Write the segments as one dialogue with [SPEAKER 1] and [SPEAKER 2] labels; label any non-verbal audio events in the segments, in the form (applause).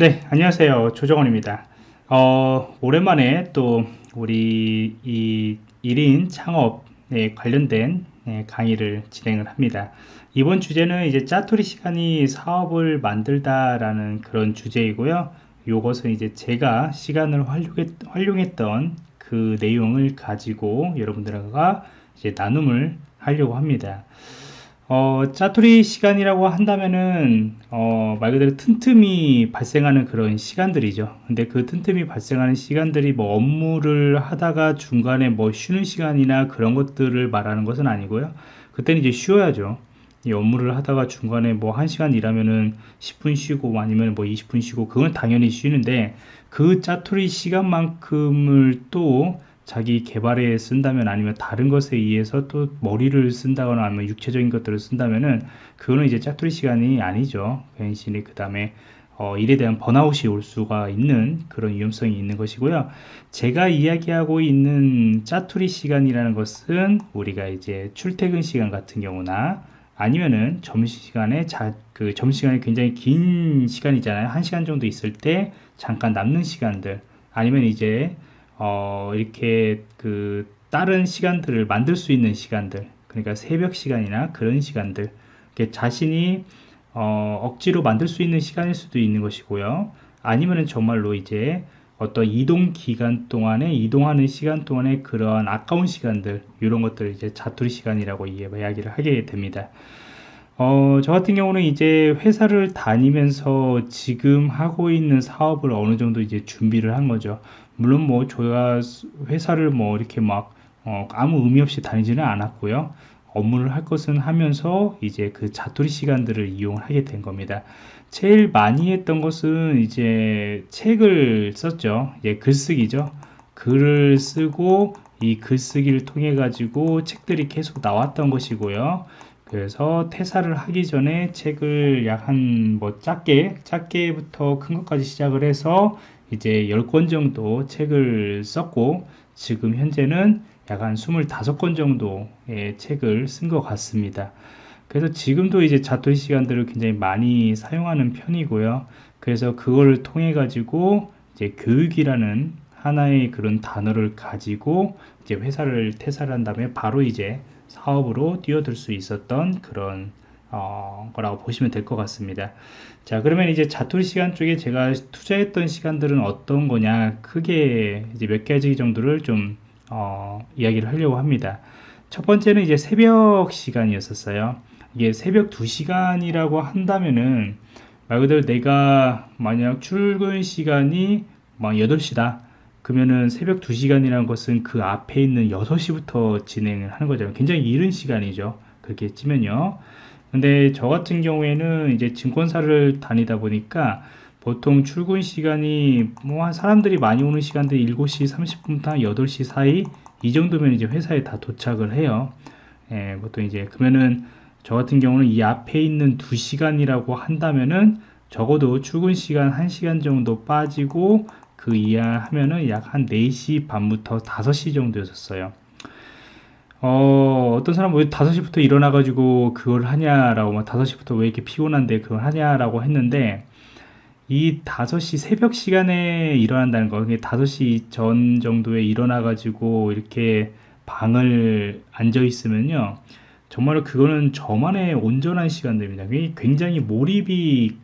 [SPEAKER 1] 네 안녕하세요. 조정원입니다. 어, 오랜만에 또 우리 이 1인 창업에 관련된 네, 강의를 진행을 합니다. 이번 주제는 이제 짜투리 시간이 사업을 만들다 라는 그런 주제이고요. 이것은 이제 제가 시간을 활용했, 던그 내용을 가지고 여러분들과 이제 나눔을 하려고 합니다 어, 짜투리 시간이라고 한다면은 어, 말 그대로 틈틈이 발생하는 그런 시간들이죠. 근데 그 틈틈이 발생하는 시간들이 뭐 업무를 하다가 중간에 뭐 쉬는 시간이나 그런 것들을 말하는 것은 아니고요. 그때는 이제 쉬어야죠. 이 업무를 하다가 중간에 뭐 1시간 일하면은 10분 쉬고 아니면 뭐 20분 쉬고 그건 당연히 쉬는데 그 짜투리 시간만큼을 또 자기 개발에 쓴다면 아니면 다른 것에 의해서 또 머리를 쓴다거나 아니면 육체적인 것들을 쓴다면은 그거는 이제 짝투리 시간이 아니죠. 괜시히 그 다음에 어, 일에 대한 번아웃이 올 수가 있는 그런 위험성이 있는 것이고요. 제가 이야기하고 있는 짜투리 시간이라는 것은 우리가 이제 출퇴근 시간 같은 경우나 아니면은 점심시간에 자, 그 점심시간이 굉장히 긴 시간이잖아요. 한 시간 정도 있을 때 잠깐 남는 시간들 아니면 이제 어, 이렇게 그 다른 시간들을 만들 수 있는 시간들 그러니까 새벽 시간이나 그런 시간들 자신이 어, 억지로 만들 수 있는 시간일 수도 있는 것이고요 아니면은 정말로 이제 어떤 이동 기간 동안에 이동하는 시간 동안에 그러한 아까운 시간들 이런 것들 이제 자투리 시간이라고 이야기를 하게 됩니다 어, 저 같은 경우는 이제 회사를 다니면서 지금 하고 있는 사업을 어느 정도 이제 준비를 한 거죠. 물론 뭐 저희가 회사를 뭐 이렇게 막 어, 아무 의미 없이 다니지는 않았고요. 업무를 할 것은 하면서 이제 그 자투리 시간들을 이용하게 된 겁니다. 제일 많이 했던 것은 이제 책을 썼죠. 예, 글쓰기죠. 글을 쓰고 이 글쓰기를 통해 가지고 책들이 계속 나왔던 것이고요. 그래서 퇴사를 하기 전에 책을 약 한 뭐 작게 작게부터 큰 것까지 시작을 해서 이제 10권 정도 책을 썼고 지금 현재는 약 한 25권 정도의 책을 쓴 것 같습니다. 그래서 지금도 이제 자토 시간들을 굉장히 많이 사용하는 편이고요. 그래서 그걸 통해 가지고 이제 교육이라는 하나의 그런 단어를 가지고 이제 회사를 퇴사를 한 다음에 바로 이제 사업으로 뛰어들 수 있었던 그런 어, 거라고 보시면 될 것 같습니다. 자, 그러면 이제 자투리 시간 쪽에 제가 투자했던 시간들은 어떤 거냐, 크게 이제 몇 가지 정도를 좀, 어, 이야기를 하려고 합니다. 첫 번째는 이제 새벽 시간이었었어요. 이게 새벽 2시간이라고 한다면은, 말 그대로 내가 만약 출근 시간이 막 8시다. 그러면은 새벽 2시간이라는 것은 그 앞에 있는 6시부터 진행을 하는 거잖아요. 굉장히 이른 시간이죠. 그렇게 찌면요. 근데 저 같은 경우에는 이제 증권사를 다니다 보니까 보통 출근 시간이 뭐 한 사람들이 많이 오는 시간대 7시 30분부터 8시 사이 이 정도면 이제 회사에 다 도착을 해요. 예, 보통 이제 그러면은 저 같은 경우는 이 앞에 있는 2시간이라고 한다면은 적어도 출근 시간 1시간 정도 빠지고 그 이하 하면은 약 한 4시 반부터 5시 정도였었어요. 어, 어떤 사람은 왜 5시부터 일어나가지고 그걸 하냐라고, 막 5시부터 왜 이렇게 피곤한데 그걸 하냐라고 했는데, 이 5시 새벽 시간에 일어난다는 거, 그게 5시 전 정도에 일어나가지고 이렇게 방을 앉아 있으면요. 정말로 그거는 저만의 온전한 시간들입니다. 굉장히 몰입이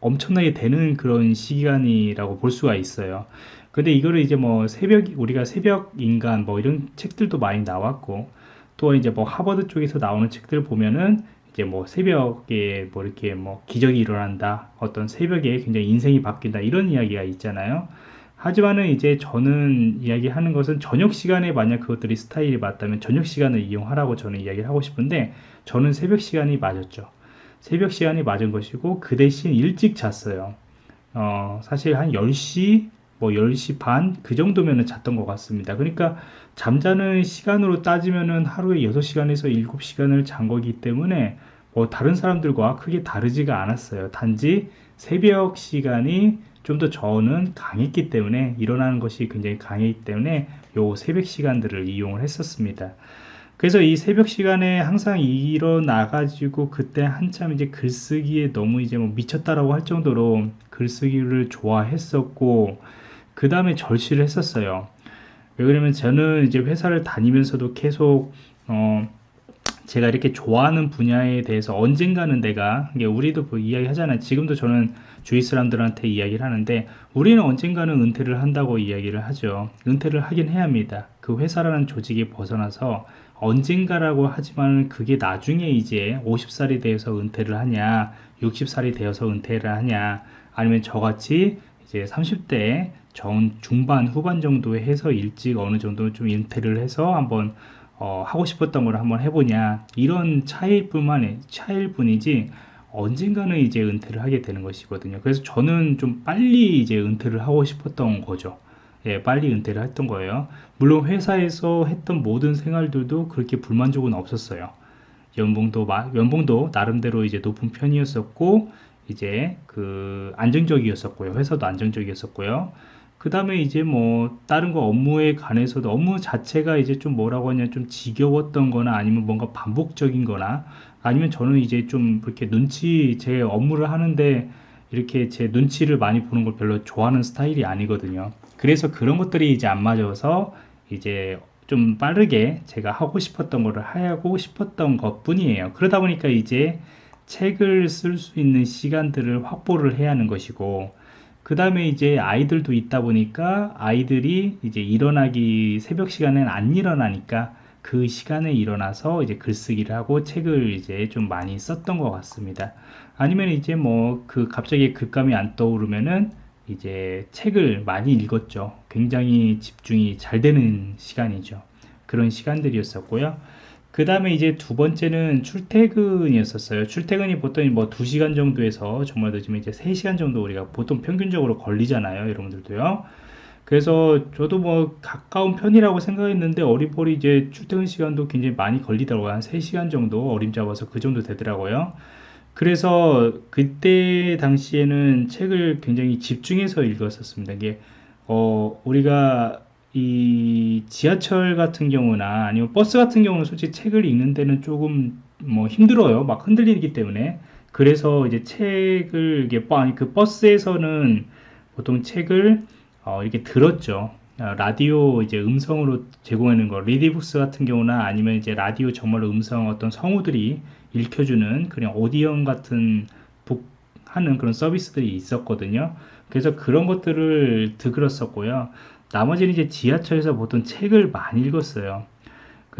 [SPEAKER 1] 엄청나게 되는 그런 시간이라고 볼 수가 있어요. 근데 이거를 이제 뭐 새벽, 우리가 새벽 인간 뭐 이런 책들도 많이 나왔고, 또 이제 뭐 하버드 쪽에서 나오는 책들 보면은 이제 뭐 새벽에 뭐 이렇게 뭐 기적이 일어난다. 어떤 새벽에 굉장히 인생이 바뀐다. 이런 이야기가 있잖아요. 하지만은 이제 저는 이야기하는 것은 저녁 시간에 만약 그것들이 스타일이 맞다면 저녁 시간을 이용하라고 저는 이야기를 하고 싶은데 저는 새벽 시간이 맞았죠. 새벽 시간이 맞은 것이고 그 대신 일찍 잤어요. 어, 사실 한 10시, 뭐 10시 반 그 정도면은 잤던 것 같습니다. 그러니까 잠자는 시간으로 따지면은 하루에 6시간에서 7시간을 잔 거기 때문에 뭐 다른 사람들과 크게 다르지가 않았어요. 단지 새벽 시간이 좀 더 저는 강했기 때문에 일어나는 것이 굉장히 강했기 때문에 요 새벽 시간들을 이용을 했었습니다. 그래서 이 새벽 시간에 항상 일어나가지고 그때 한참 이제 글쓰기에 너무 이제 뭐 미쳤다라고 할 정도로 글쓰기를 좋아했었고, 그 다음에 절실을 했었어요. 왜 그러면 저는 이제 회사를 다니면서도 계속, 어, 제가 이렇게 좋아하는 분야에 대해서 언젠가는 내가 이게 우리도 뭐 이야기 하잖아요. 지금도 저는 주위 사람들한테 이야기를 하는데 우리는 언젠가는 은퇴를 한다고 이야기를 하죠. 은퇴를 하긴 해야 합니다. 그 회사라는 조직에 벗어나서 언젠가라고 하지만 그게 나중에 이제 50살이 되어서 은퇴를 하냐, 60살이 되어서 은퇴를 하냐, 아니면 저같이 이제 30대 전 중반 후반 정도에 해서 일찍 어느 정도 좀 은퇴를 해서 한번 어, 하고 싶었던 걸 한번 해보냐 이런 차이일 뿐만 차이일 뿐이지 언젠가는 이제 은퇴를 하게 되는 것이거든요. 그래서 저는 좀 빨리 이제 은퇴를 하고 싶었던 거죠. 예, 빨리 은퇴를 했던 거예요. 물론 회사에서 했던 모든 생활들도 그렇게 불만족은 없었어요. 연봉도 연봉도 나름대로 이제 높은 편이었었고 이제 그 안정적이었었고요. 회사도 안정적이었었고요. 그 다음에 이제 뭐 다른 거 업무에 관해서도 업무 자체가 이제 좀 뭐라고 하냐 좀 지겨웠던 거나 아니면 뭔가 반복적인 거나 아니면 저는 이제 좀 그렇게 눈치 제 업무를 하는데 이렇게 제 눈치를 많이 보는 걸 별로 좋아하는 스타일이 아니거든요. 그래서 그런 것들이 이제 안 맞아서 이제 좀 빠르게 제가 하고 싶었던 거를 하고 싶었던 것 뿐이에요. 그러다 보니까 이제 책을 쓸 수 있는 시간들을 확보를 해야 하는 것이고, 그 다음에 이제 아이들도 있다 보니까 아이들이 이제 일어나기 새벽 시간엔 안 일어나니까 그 시간에 일어나서 이제 글쓰기를 하고 책을 이제 좀 많이 썼던 것 같습니다. 아니면 이제 뭐 그 갑자기 글감이 안 떠오르면은 이제 책을 많이 읽었죠. 굉장히 집중이 잘 되는 시간이죠. 그런 시간들이었었고요. 그 다음에 이제 두 번째는 출퇴근이었었어요. 출퇴근이 보통 뭐 2시간 정도에서 정말 늦으면 이제 3시간 정도 우리가 보통 평균적으로 걸리잖아요. 여러분들도요. 그래서 저도 뭐 가까운 편이라고 생각했는데 어리버리 이제 출퇴근 시간도 굉장히 많이 걸리더라고요. 한 3시간 정도 어림 잡아서 그 정도 되더라고요. 그래서 그때 당시에는 책을 굉장히 집중해서 읽었었습니다. 이게 어 우리가 이 지하철 같은 경우나 아니면 버스 같은 경우는 솔직히 책을 읽는 데는 조금 뭐 힘들어요. 막 흔들리기 때문에. 그래서 이제 책을 이게 아니 그 버스에서는 보통 책을 어 이렇게 들었죠. 어, 라디오 이제 음성으로 제공하는 거 리디북스 같은 경우나 아니면 이제 라디오 정말 음성 어떤 성우들이 읽혀주는 그냥 오디언 같은 북 하는 그런 서비스들이 있었거든요. 그래서 그런 것들을 들었었고요. 나머지는 이제 지하철에서 보통 책을 많이 읽었어요.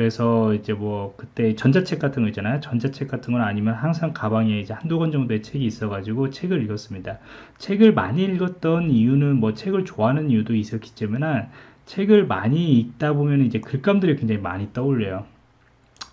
[SPEAKER 1] 그래서 이제 뭐 그때 전자책 같은 거 있잖아요. 전자책 같은 건 아니면 항상 가방에 이제 한두 권 정도의 책이 있어가지고 책을 읽었습니다. 책을 많이 읽었던 이유는 뭐 책을 좋아하는 이유도 있었겠지만 책을 많이 읽다 보면 이제 글감들이 굉장히 많이 떠올려요.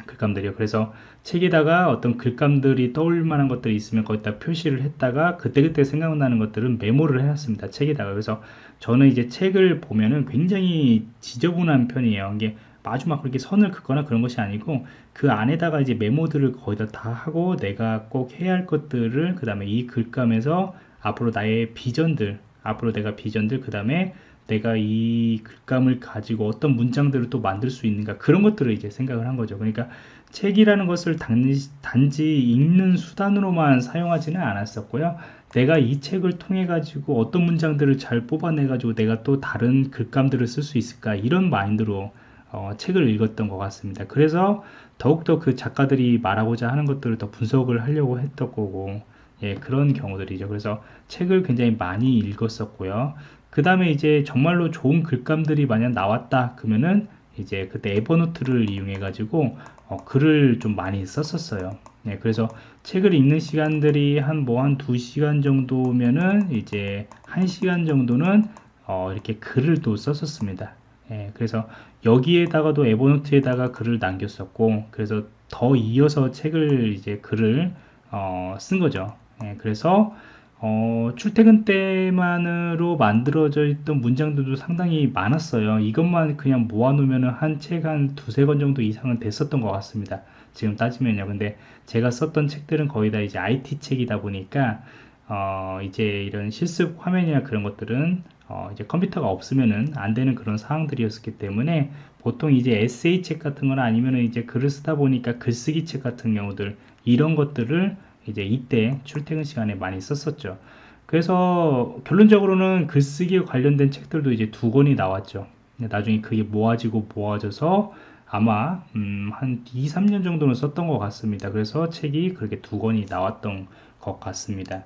[SPEAKER 1] 글감들이요. 그래서 책에다가 어떤 글감들이 떠올 만한 것들이 있으면 거기다 표시를 했다가 그때그때 생각나는 것들은 메모를 해놨습니다. 책에다가. 그래서 저는 이제 책을 보면은 굉장히 지저분한 편이에요. 이게 아주 막 그렇게 선을 긋거나 그런 것이 아니고 그 안에다가 이제 메모들을 거의 다 하고 내가 꼭 해야 할 것들을 그 다음에 이 글감에서 앞으로 나의 비전들 앞으로 내가 비전들 그 다음에 내가 이 글감을 가지고 어떤 문장들을 또 만들 수 있는가 그런 것들을 이제 생각을 한 거죠. 그러니까 책이라는 것을 단지 읽는 수단으로만 사용하지는 않았었고요. 내가 이 책을 통해 가지고 어떤 문장들을 잘 뽑아내 가지고 내가 또 다른 글감들을 쓸 수 있을까 이런 마인드로 어, 책을 읽었던 것 같습니다. 그래서 더욱더 그 작가들이 말하고자 하는 것들을 더 분석을 하려고 했던 거고 예, 그런 경우들이죠. 그래서 책을 굉장히 많이 읽었었고요. 그 다음에 이제 정말로 좋은 글감들이 만약 나왔다 그러면은 이제 그때 에버노트를 이용해 가지고 어, 글을 좀 많이 썼었어요. 네, 그래서 책을 읽는 시간들이 한 뭐 한 두시간 정도면은 이제 한시간 정도는 어, 이렇게 글을 또 썼었습니다 예, 그래서 여기에다가도 에버노트에다가 글을 남겼었고 그래서 더 이어서 책을 이제 글을 어, 쓴 거죠 예, 그래서 어, 출퇴근 때만으로 만들어져 있던 문장들도 상당히 많았어요. 이것만 그냥 모아놓으면 한 책 한 두세 권 정도 이상은 됐었던 것 같습니다. 지금 따지면요. 근데 제가 썼던 책들은 거의 다 이제 IT 책이다 보니까, 어, 이제 이런 실습 화면이나 그런 것들은 어, 이제 컴퓨터가 없으면은 안 되는 그런 상황들이었기 때문에 보통 이제 에세이 책 같은 거나 아니면은 이제 글을 쓰다 보니까 글쓰기 책 같은 경우들 이런 것들을 이제 이때 출퇴근 시간에 많이 썼었죠. 그래서 결론적으로는 글쓰기에 관련된 책들도 이제 두 권이 나왔죠. 나중에 그게 모아지고 모아져서 아마 음, 한 2, 3년 정도는 썼던 것 같습니다. 그래서 책이 그렇게 두 권이 나왔던 것 같습니다.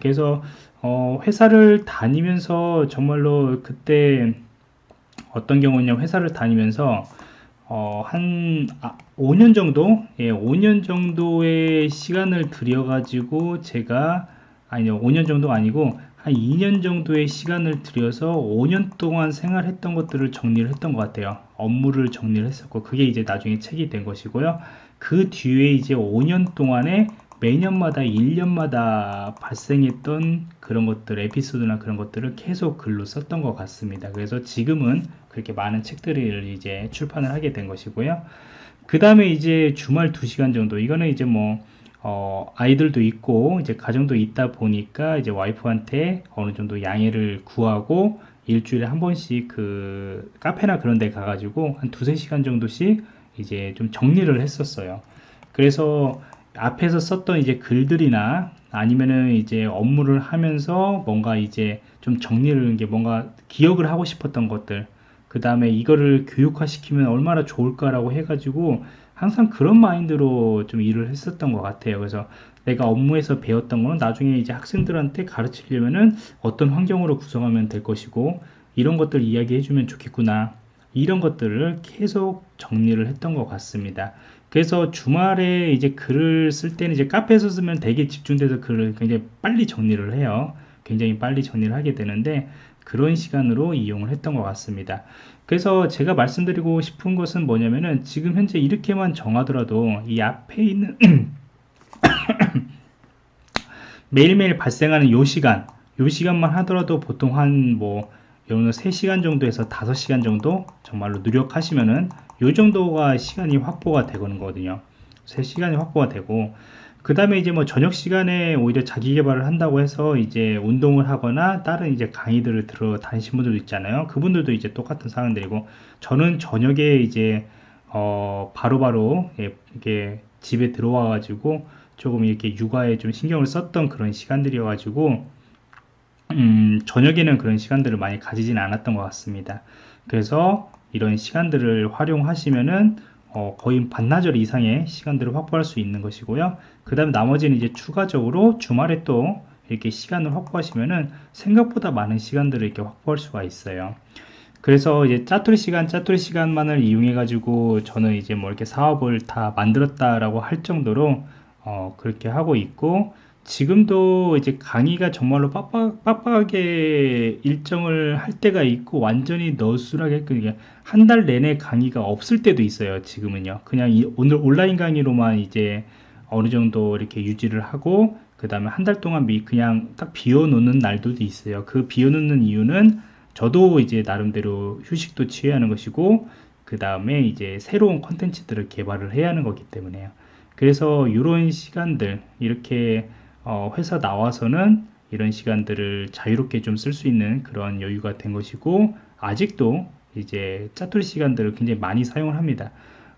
[SPEAKER 1] 그래서 어, 회사를 다니면서 정말로 그때 어떤 경우냐 회사를 다니면서 어, 한 아, 5년 정도? 예, 5년 정도의 시간을 들여 가지고 제가 아니요 5년 정도 아니고 한 2년 정도의 시간을 들여서 5년 동안 생활했던 것들을 정리를 했던 것 같아요. 업무를 정리를 했었고 그게 이제 나중에 책이 된 것이고요. 그 뒤에 이제 5년 동안에 매년마다 1년마다 발생했던 그런 것들 에피소드나 그런 것들을 계속 글로 썼던 것 같습니다 그래서 지금은 그렇게 많은 책들을 이제 출판을 하게 된 것이고요 그 다음에 이제 주말 2시간 정도 이거는 이제 뭐 어, 아이들도 있고 이제 가정도 있다 보니까 이제 와이프한테 어느 정도 양해를 구하고 일주일에 한 번씩 그 카페나 그런 데 가가지고 한 두세 시간 정도씩 이제 좀 정리를 했었어요. 그래서 앞에서 썼던 이제 글들이나 아니면은 이제 업무를 하면서 뭔가 이제 좀 정리를 게 뭔가 기억을 하고 싶었던 것들 그 다음에 이거를 교육화 시키면 얼마나 좋을까라고 해가지고 항상 그런 마인드로 좀 일을 했었던 것 같아요. 그래서 내가 업무에서 배웠던 거는 나중에 이제 학생들한테 가르치려면은 어떤 환경으로 구성하면 될 것이고 이런 것들 이야기해 주면 좋겠구나. 이런 것들을 계속 정리를 했던 것 같습니다. 그래서 주말에 이제 글을 쓸 때는 이제 카페에서 쓰면 되게 집중돼서 글을 굉장히 빨리 정리를 해요. 굉장히 빨리 정리를 하게 되는데 그런 시간으로 이용을 했던 것 같습니다. 그래서 제가 말씀드리고 싶은 것은 뭐냐면은 지금 현재 이렇게만 정하더라도 이 앞에 있는 (coughs) 매일매일 발생하는 요 시간 요 시간만 하더라도 보통 한뭐 여러분 3시간 정도에서 5시간 정도 정말로 노력하시면은 요 정도가 시간이 확보가 되거든요 3시간이 확보가 되고 그 다음에 이제 뭐 저녁 시간에 오히려 자기 개발을 한다고 해서 이제 운동을 하거나 다른 이제 강의들을 들어 다니신 분들도 있잖아요 그분들도 이제 똑같은 상황들이고 저는 저녁에 이제 어 바로바로 바로 이렇게 집에 들어와 가지고 조금 이렇게 육아에 좀 신경을 썼던 그런 시간들이어 가지고 음, 저녁에는 그런 시간들을 많이 가지진 않았던 것 같습니다. 그래서 이런 시간들을 활용하시면은 어, 거의 반나절 이상의 시간들을 확보할 수 있는 것이고요. 그 다음 나머지는 이제 추가적으로 주말에 또 이렇게 시간을 확보하시면은 생각보다 많은 시간들을 이렇게 확보할 수가 있어요. 그래서 이제 짜투리 시간, 짜투리 시간만을 이용해 가지고 저는 이제 뭐 이렇게 사업을 다 만들었다라고 할 정도로 어, 그렇게 하고 있고 지금도 이제 강의가 정말로 빡빡, 빡빡하게 일정을 할 때가 있고 완전히 너술하게 한달 내내 강의가 없을 때도 있어요 지금은요. 그냥 이, 오늘 온라인 강의로만 이제 어느 정도 이렇게 유지를 하고 그 다음에 한 달 동안 미, 그냥 딱 비워놓는 날들도 있어요. 그 비워놓는 이유는 저도 이제 나름대로 휴식도 취해야 하는 것이고 그 다음에 이제 새로운 컨텐츠들을 개발을 해야 하는 거기 때문에요. 그래서 이런 시간들 이렇게 어, 회사 나와서는 이런 시간들을 자유롭게 좀 쓸 수 있는 그런 여유가 된 것이고 아직도 이제 짜투리 시간들을 굉장히 많이 사용을 합니다.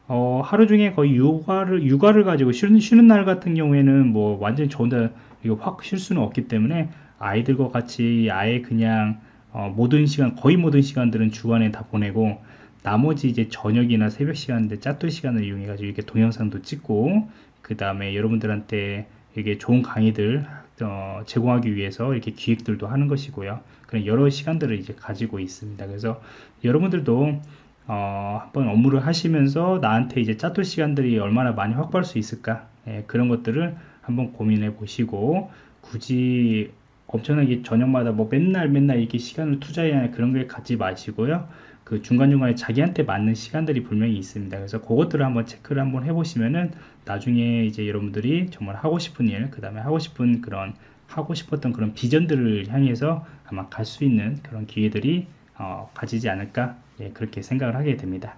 [SPEAKER 1] 어, 하루 중에 거의 육아를 육아를 가지고 쉬는, 쉬는 날 같은 경우에는 뭐 완전히 저 혼자 이거 확 쉴 수는 없기 때문에 아이들과 같이 아예 그냥 어, 모든 시간 거의 모든 시간들은 주간에 다 보내고 나머지 이제 저녁이나 새벽 시간들 짜투리 시간을 이용해 가지고 이렇게 동영상도 찍고 그 다음에 여러분들한테 이게 좋은 강의들 어, 제공하기 위해서 이렇게 기획들도 하는 것이고요. 그런 여러 시간들을 이제 가지고 있습니다. 그래서 여러분들도 어, 한번 업무를 하시면서 나한테 이제 짜투 시간들이 얼마나 많이 확보할 수 있을까 예, 그런 것들을 한번 고민해 보시고 굳이 엄청나게 저녁마다 뭐 맨날 맨날 이렇게 시간을 투자해야 그런 걸 갖지 마시고요. 그 중간중간에 자기한테 맞는 시간들이 분명히 있습니다. 그래서 그것들을 한번 체크를 한번 해보시면은 나중에 이제 여러분들이 정말 하고 싶은 일, 그 다음에 하고 싶은 그런 하고 싶었던 그런 비전들을 향해서 아마 갈 수 있는 그런 기회들이 어, 가지지 않을까 예, 그렇게 생각을 하게 됩니다.